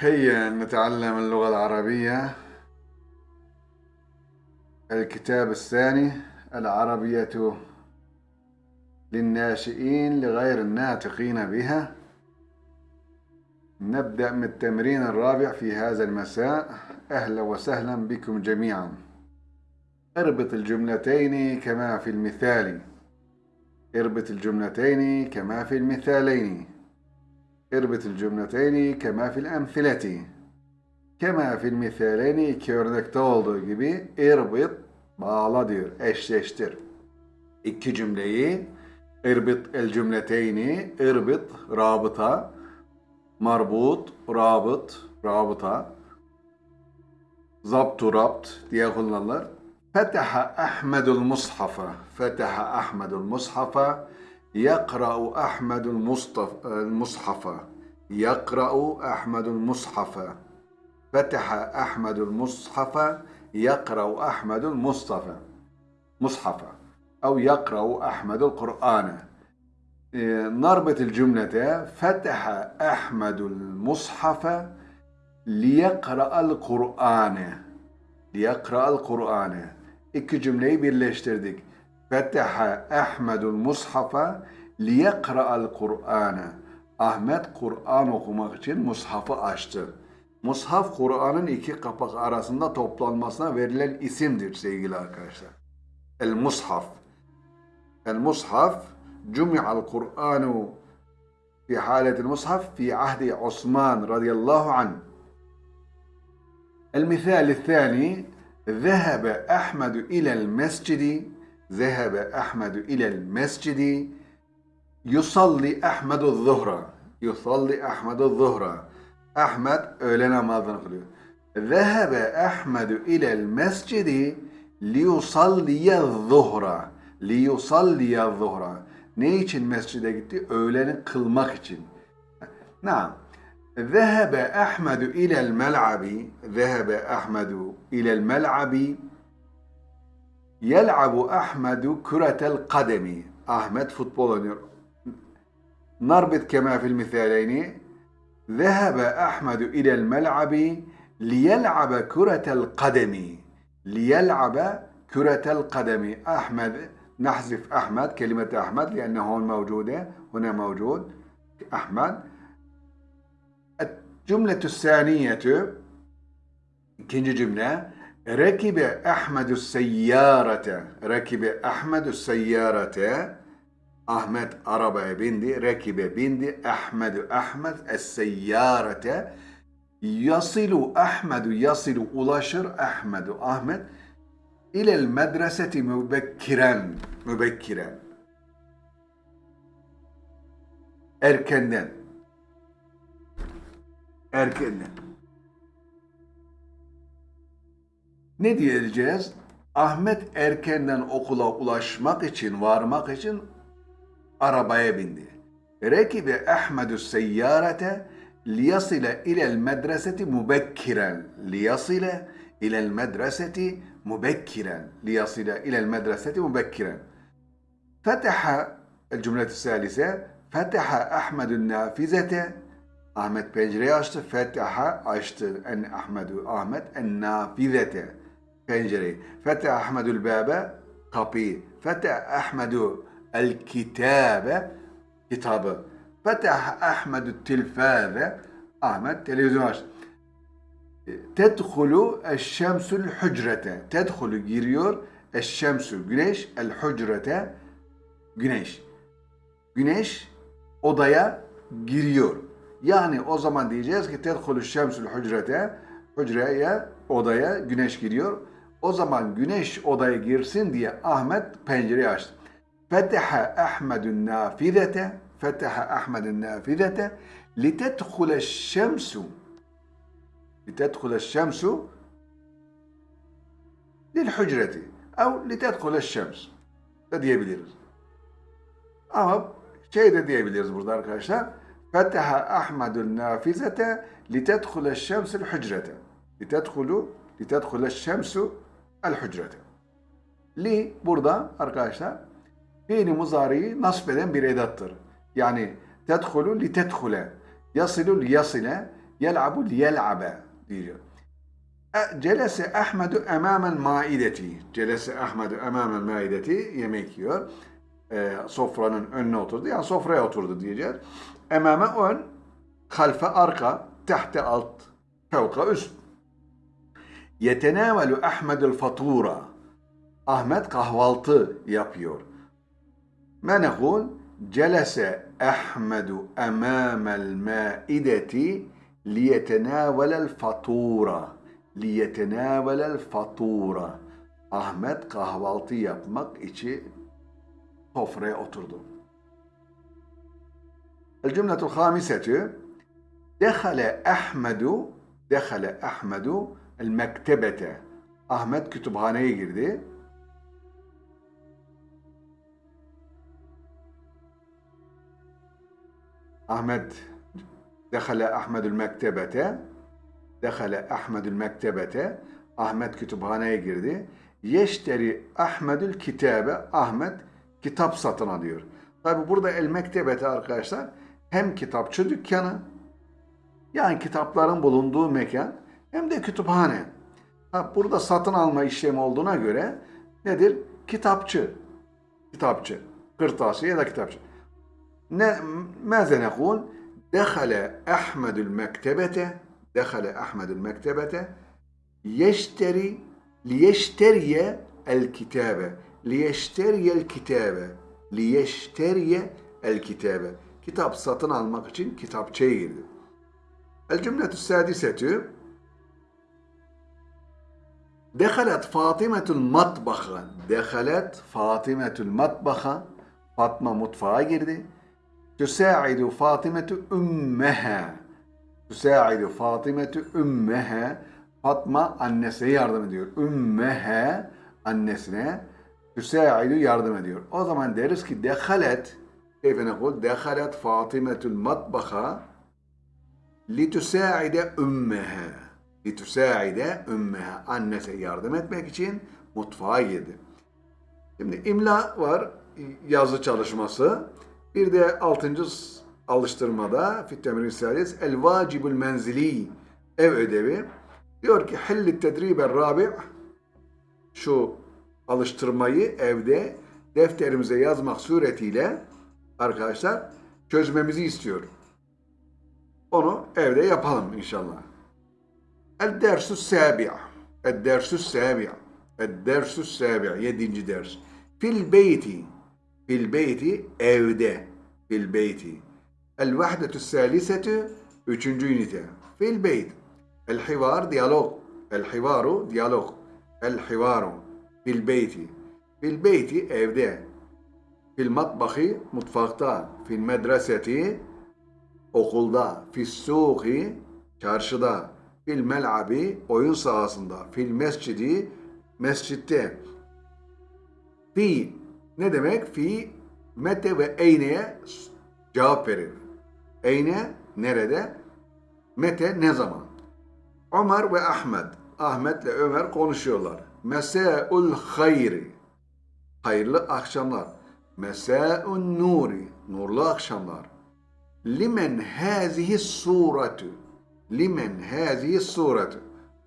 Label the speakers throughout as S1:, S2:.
S1: هيا نتعلم اللغة العربية الكتاب الثاني العربية للناشئين لغير الناطقين بها. نبدأ من التمرين الرابع في هذا المساء. أهلا وسهلا بكم جميعا. اربط الجملتين كما في المثال. اربط الجملتين كما في المثالين. اربط الcümleteyni kema fil emsileti. Kema fil misaleni iki örnekte olduğu gibi irbit bağla diyor, eşleştir. İki cümleyi irbit el cümleteyni, irbit rabıta, marbut, rabıt, rabıta, zaptu rabt diye kullanılır. Fetaha Ahmedul Mushafa. Fetaha Ahmedul Mushafa. يقرأ أحمد المصطف المصحف يقرأ أحمد المصحف فتح أحمد المصحف يقرأ أحمد المصطفى مصحف أو يقرأ أحمد القرآن. نربط الجملة. فتح أحمد المصحف ليقرأ القرآن. ليقرأ القرآن. iki cümleyi birleştirdik. Fetaha Ahmedul Mushafa liyekra'al Kur'an'a. Ahmet Kur'an okumak için mushafı açtı. Mushaf Kur'an'ın iki kapak arasında toplanmasına verilen isimdir sevgili arkadaşlar. El Mushaf. El Mushaf cumi'al Kur'anu fi haletil Mushaf fi ahdi Osman radıyallahu anh. المثال الثاني ذهب أحمد إلى المسجد zehebe Ahmedu ilel mescidi yusalli Ahmedu zuhra yusalli Ahmedu zuhra Ahmet öğle namazını kılıyor. Zehebe Ahmedu ilel mescidi liyusalliye zuhra liyusalliye zuhra ne için mescide gitti? Öğleni kılmak için. Naam. Zehebe Ahmedu ilel mel'abi Zehebe Ahmedu ilel mel'abi يلعب أحمد كرة القدم. أحمد فوتبول. نربط كما في المثالين. ذهب أحمد إلى الملعب ليلعب كرة القدم. ليلعب كرة القدم. أحمد نحذف أحمد كلمة أحمد لأنه هون موجودة هنا موجود. أحمد. الجملة الثانية كنجي جملة. Rekibe Ahmedu seyyarete. Rekibe Ahmedu seyyarete. Ahmet arabaya bindi. Rekibe bindi. Ahmedu Ahmet es seyyarete. Yasilu Ahmedu yasilu ulaşır Ahmedu Ahmet ilel medreseti mübekkiren mübekkiren erkenden erkenden Ne diyeceğiz? Ahmet erkenden okula ulaşmak için, varmak için arabaya bindi. Rekibe Ahmedü seyyarete liyasile ilel medreseti mubekkiren. Liyasile ilel medreseti mubekkiren. Liyasile ilel medreseti mubekkiren. فتح الجملة الثالثة فتح أحمد النافذة Ahmet pencereyi açtı. Fetaha açtı. En Ahmedu Ahmet en nafizete pencereyi. Feteh Ahmedül Bâbe kapıyı. Feteh Ahmedu el kitabe kitabı. Feteh Ahmedü tilfâze Ahmet televizyon açtı. Tedhulu eşşemsül hücrete. Tedhulu giriyor. Eşşemsü güneş. El hücrete güneş. Güneş odaya giriyor. Yani o zaman diyeceğiz ki tedhulu şemsül hücrete hücreye odaya güneş giriyor. O zaman güneş odaya girsin diye Ahmet pencereyi açtı. Feteha Ahmedun nafidete Feteha Ahmedun nafidete litedhule şemsu litedhule şemsu lilhücreti ev litedhule şems de diyebiliriz. Ama şey de diyebiliriz burada arkadaşlar. Feteha Ahmedun nafizete litedhule şemsul hücrete. Litedhule şemsu el hücrete. Li burada arkadaşlar fiili muzariyi nasb eden bir edattır. Yani tedhulu li tedhule, yasilu li yasile, Yel'abu liyel'abe diyor. E, Celese Ahmedu emamel maideti. Celese Ahmedu emamel maideti yemek yiyor. E, sofranın önüne oturdu. Yani sofraya oturdu diyeceğiz. Emame ön, halfe arka, tahte alt, fevka üst. Yetenavelu Ahmedül fatura. Ahmet kahvaltı yapıyor. ما نقول جلس أحمد أمام المائدة ليتناول الفطورة ليتناول الفطورة Ahmet kahvaltı yapmak için sofraya oturdu. الجملة الخامسة دخل أحمد دخل أحمد El mektebete. Ahmet kütüphaneye girdi. Ahmet Dehale Ahmedül mektebete. Dehale Ahmedül mektebete. Ahmet kütüphaneye girdi. Yeşteri Ahmedül kitabe. Ahmet kitap satın alıyor. Tabi burada el mektebeti arkadaşlar hem kitapçı dükkanı yani kitapların bulunduğu mekan hem de kütüphane. Ha, burada satın alma işlemi olduğuna göre nedir? Kitapçı. Kitapçı. Kırtasiye ya da kitapçı. ماذا نقول دخل أحمد المكتبة دخل أحمد المكتبة يشتري ليشتري الكتابة ليشتري الكتابة ليشتري الكتابة kitap satın almak için kitapçıya girdi. El cümletü sadisetü Dehalet Fatimetul matbaha. Dehalet Fatimetul matbaha. Fatma mutfağa girdi. Tüsa'idu Fatimetu ümmeha. Tüsa'idu Fatimetu ümmeha. Fatma annesine yardım ediyor. Ümmeha annesine tüsa'idu yardım ediyor. O zaman deriz ki dehalet keyfe nekul? Dehalet Fatimetul matbaha li tüsa'ide ümmeha litüsaide ümmehe annese yardım etmek için mutfağa girdi. Şimdi imla var yazı çalışması. Bir de altıncı alıştırmada fit-temrin sadis el vacibul menzili ev ödevi diyor ki hilli tedribe rabi şu alıştırmayı evde defterimize yazmak suretiyle arkadaşlar çözmemizi istiyor. Onu evde yapalım inşallah. El dersu sabi' El dersu sabi' yedinci ders. Fil beyti Fil beyti evde. Fil beyti. El vahdetü salisete üçüncü ünite. Fil beyt. El hivar diyalog. El hivaru diyalog. El hivaru. Fil beyti. Fil beyti evde. Fil matbahi mutfakta. Çarşıda. Fil mel'abi oyun sahasında. Fil mescidi mescitte. Fi ne demek? Fi mete ve eyne'ye cevap verir. Eyne nerede? Mete ne zaman? Ömer ve Ahmet. Ahmet ile Ömer konuşuyorlar. Mesâ'ul hayri. Hayırlı akşamlar. Mesâ'un nuri. Nurlu akşamlar. Limen hâzihi suretu. Limen hâzihi suretu.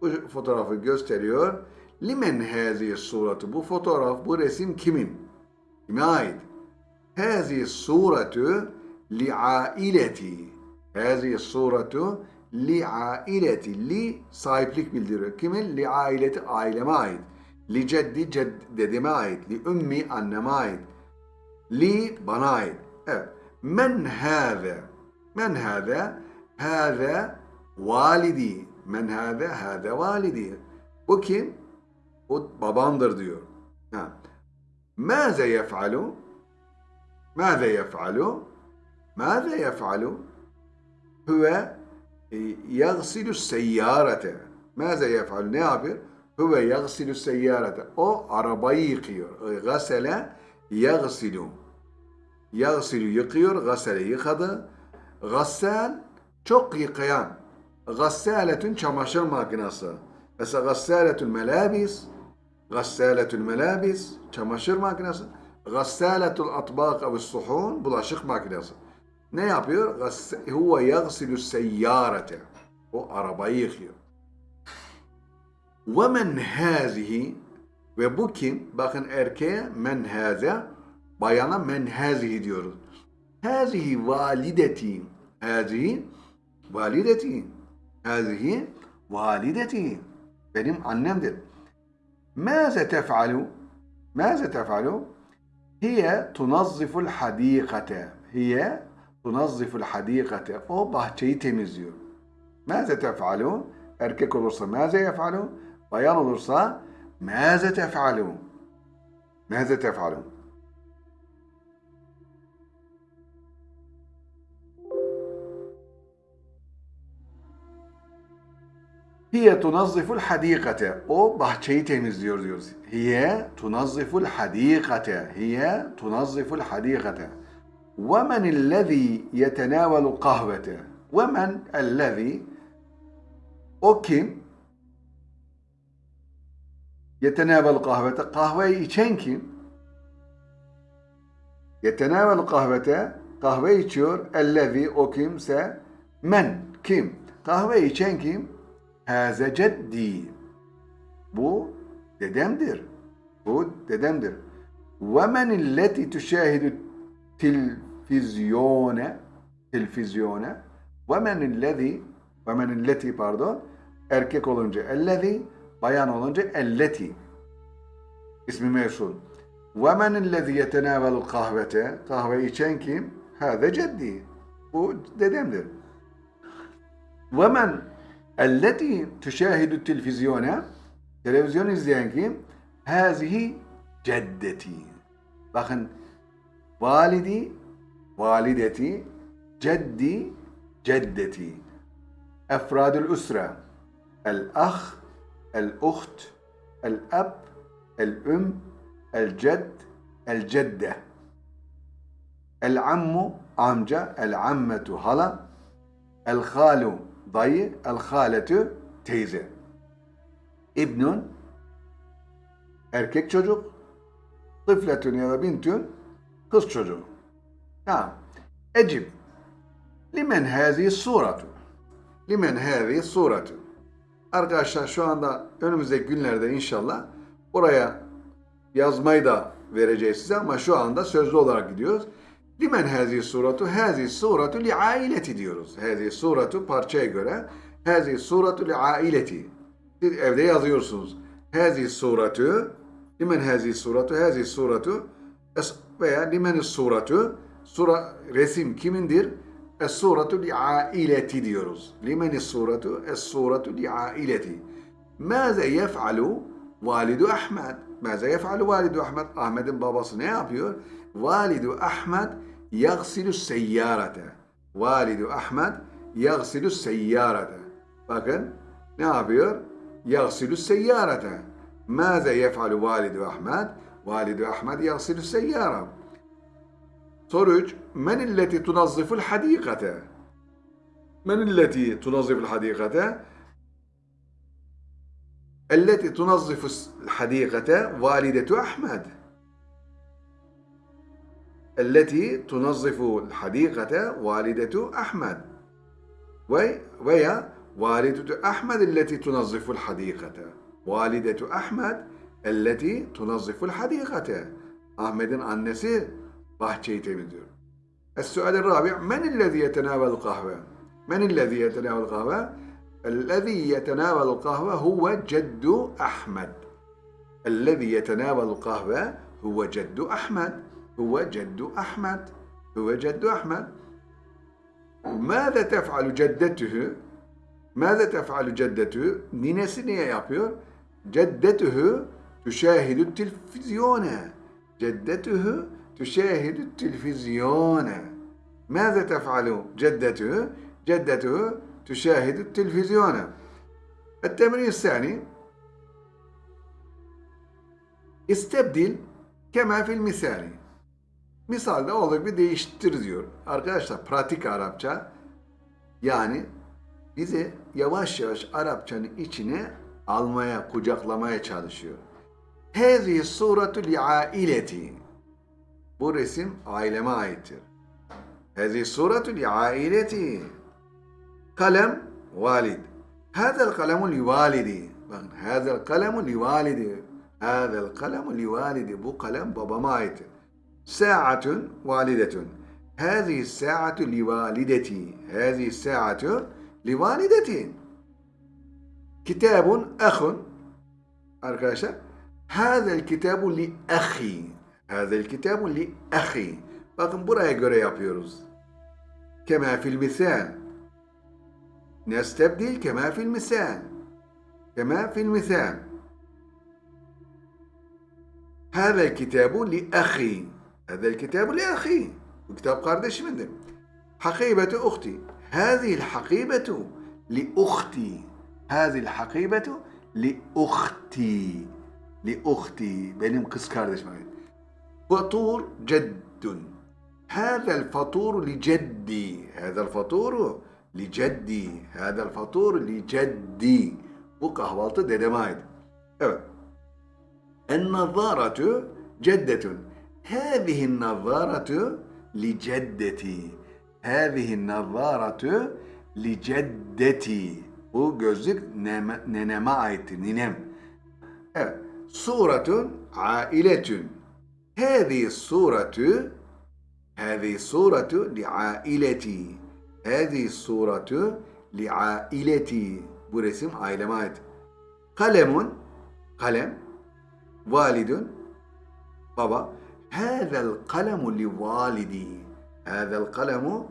S1: Bu fotoğrafı gösteriyor. Limen hâzihi suretu. Bu fotoğraf, bu resim kimin? Kime ait? Hâzi suretu li'aileti. Hâzi suretu li'aileti. Li sahiplik bildiriyor. Kimin? Li aileti aileme ait. Li ceddi ced dedeme ait. Li ümmi anneme ait. Li bana ait. Evet. Men hâze. Men hâze. Hâze Validi. Men hâde hâde validi. O kim? O babamdır diyor. Ha. Mâze yef'alu? Mâze yef'alu? Mâze yef'alu? Hüve e, yagsilü seyyarete. Mâze yef'alu? Ne yapıyor? Hüve yagsilü seyyarete. O arabayı yıkıyor. E, gasele yagsilü. Yagsilü yıkıyor. Gasele yıkadı. Gassel çok yıkayan gassaletün çamaşır makinesi mesela gassaletül melabis Gassâletül melâbis, çamaşır makinesi. Gassâletul atbâk ev suhun, bulaşık makinesi. Ne yapıyor? Huve yagsilü seyyârete. O arabayı yıkıyor. Ve men hazihi ve bu kim? Bakın erkeğe men haze, bayana men hazihi diyoruz. Hazihi valideti. Hazihi valideti. Hazihi valideti. Benim annemdir. ماذا تفعل؟ ماذا تفعل؟ هي تنظف الحديقة. هي تنظف الحديقة. O bahçeyi temizliyor. ماذا تفعل؟ Erkek olursa ماذا يفعل؟ Bayan olursa ماذا تفعل؟ ماذا تفعل؟ Hiye tunazziful hadikate. O bahçeyi temizliyor diyoruz. Hiye tunazziful hadikate. Hiye tunazziful hadikate. Ve men ellezî yetenâvelu kahvete. Ve men ellezî o kim? Yetenâvelu kahvete. Kahveyi içen kim? Yetenâvelu kahvete. Kahve içiyor. Ellezî o kimse. Men kim? Kahve içen kim? Haze ceddi. Bu dedemdir. Bu dedemdir. Ve men illeti tüşahidu televizyone televizyone ve men illezi ve men illeti pardon erkek olunca ellezi bayan olunca elleti ismi mevsul. Ve men illezi yetenavelu kahvete kahve içen kim? Haze ceddi. Bu dedemdir. Ve men التي تشاهد التلفزيون تلفزيون izleyen هذه جدتي. بخن والدي والدتي جدي جدتي. أفراد الأسرة الأخ الأخت الأب الأم الجد الجدة. العم عمجة العمة هلا. الخال dayı, el haletü teyze. İbnun erkek çocuk, tıfletün ya da bintün kız çocuğu. Tamam. Ecib. Limen hazi suratu. Limen hazi suratu. Arkadaşlar şu anda önümüzdeki günlerde inşallah oraya yazmayı da vereceğiz size ama şu anda sözlü olarak gidiyoruz. Limen hazi suratu? Hazi suratu li aileti diyoruz. Hazi suratu parçaya göre. Hazi suratu li aileti. Siz evde yazıyorsunuz. Hazi suratu limen hazi suratu? Hazi suratu veya limen suratu sura resim kimindir? Es suratu li aileti diyoruz. Limen suratu? Es suratu li aileti. Maze yef'alu validu Ahmet? Maze yef'alu validu Ahmet? Ahmet'in babası ne yapıyor? Validu Ahmet yagsilu seyyarete. Validu Ahmet yagsilu seyyarete. Bakın ne yapıyor? Yagsilu seyyarete. Maze yef'alu validu Ahmet? Validu Ahmet yagsilu seyyara. Soru 3. Men illeti tunazziful hadikate? Men illeti tunazziful hadikate? التي تنظف الحديقة والدة أحمد التي تنظف الحديقة والدة أحمد وهي والدة أحمد التي تنظف الحديقة والدة أحمد التي تنظف الحديقة أحمد'in annesi bahçeyi temizliyor. السؤال الرابع من الذي يتناول القهوة؟ من الذي يتناول القهوة؟ الذي يتناول القهوة هو جد أحمد الذي يتناول القهوة هو جد أحمد هو جد أحمد. هو جد أحمد. ماذا تفعل جدته؟ ماذا تفعل جدته؟ ninesi ne yapıyor جدته تشاهد التلفزيون. جدته تشاهد التلفزيون. ماذا تفعل جدته؟ جدته تشاهد التلفزيون. التمرين الثاني. استبدل كما في المثال. Misalde olduğu gibi değiştir diyor. Arkadaşlar pratik Arapça yani bizi yavaş yavaş Arapçanın içine almaya, kucaklamaya çalışıyor. Hezi suratu li aileti. Bu resim aileme aittir. Hezi suratu li aileti. Kalem Valid. Hâzel kalemu li validi. Bakın hâzel kalemu li. Hâzel kalemu li. Bu kalem babama ait. Sa'atun validetun. Hâzihi sa'atu li valideti. Hâzihi sa'atu li valideti. Kitabun ahun. Arkadaşlar. Hâzel kitabu li ahi. Hâzel kitabu li ahi. Bakın buraya göre yapıyoruz. Kema fil misal. نستبدل كما في المثال كما في المثال هذا الكتاب لأخي هذا الكتاب لأخي وكتاب kardeşimindir حقيبة أختي. هذه الحقيبة لأختي. هذه الحقيبة لأختي. لأختي. kız kardeşime ait. فطور جد. هذا الفطور لجدي. هذا الفطور لجدي. هذا الفطور لجدي. bu kahvaltı dedeme ait. Evet. النظارة جدة. Hâzihin nazzâratu li ceddeti. Hâzihin nazzâratu li ceddeti. Bu gözlük neme, neneme aittir, ninem. Evet. Suratun ailetün. Hâzihi suratu Hâzihi suratu li aileti. Hâzihi suratu li aileti. Bu resim aileme ait. Kalemun kalem validun baba هذا القلم لوالدي هذا القلم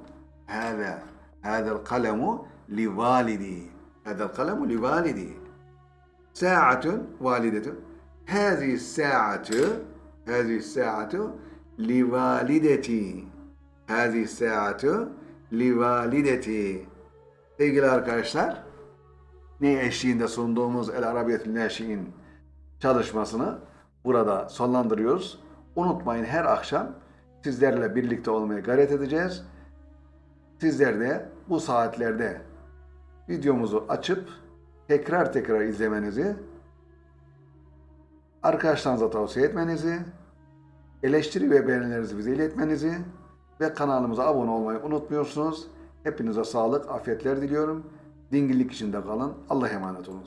S1: هذا هذا القلم لوالدي هذا القلم لوالدي ساعة والدة هذه الساعة هذه الساعة لوالدتي هذه الساعة لوالدتي Sevgili arkadaşlar, ne eşliğinde sunduğumuz El Arabiyetül Neşi'in çalışmasını burada sonlandırıyoruz. Unutmayın her akşam sizlerle birlikte olmaya gayret edeceğiz. Sizler de bu saatlerde videomuzu açıp tekrar tekrar izlemenizi, arkadaşlarınıza tavsiye etmenizi, eleştiri ve beğenilerinizi bize iletmenizi ve kanalımıza abone olmayı unutmuyorsunuz. Hepinize sağlık, afiyetler diliyorum. Dingillik içinde kalın. Allah'a emanet olun.